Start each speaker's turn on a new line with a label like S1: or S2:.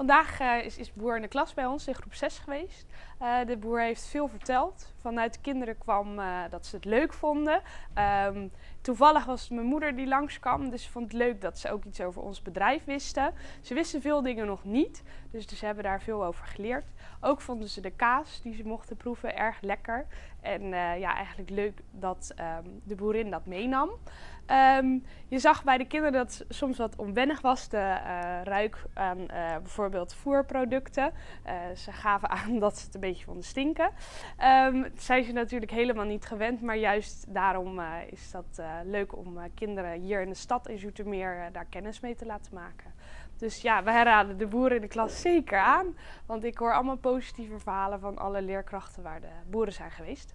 S1: Vandaag uh, is, is boer in de klas bij ons in groep 6 geweest. Uh, de boer heeft veel verteld. Vanuit de kinderen kwam uh, dat ze het leuk vonden. Um, toevallig was het mijn moeder die langskwam, dus ze vond het leuk dat ze ook iets over ons bedrijf wisten. Ze wisten veel dingen nog niet, dus ze hebben daar veel over geleerd. Ook vonden ze de kaas die ze mochten proeven erg lekker. En ja, eigenlijk leuk dat um, de boerin dat meenam. Um, je zag bij de kinderen dat het soms wat onwennig was, de ruik aan uh, bijvoorbeeld voerproducten. Uh, ze gaven aan dat ze het een beetje vonden stinken. Um, zijn ze natuurlijk helemaal niet gewend, maar juist daarom is dat leuk om kinderen hier in de stad in Zoetermeer daar kennis mee te laten maken. Dus ja, wij raden de boeren in de klas zeker aan, want ik hoor allemaal positieve verhalen van alle leerkrachten waar de boeren zijn geweest.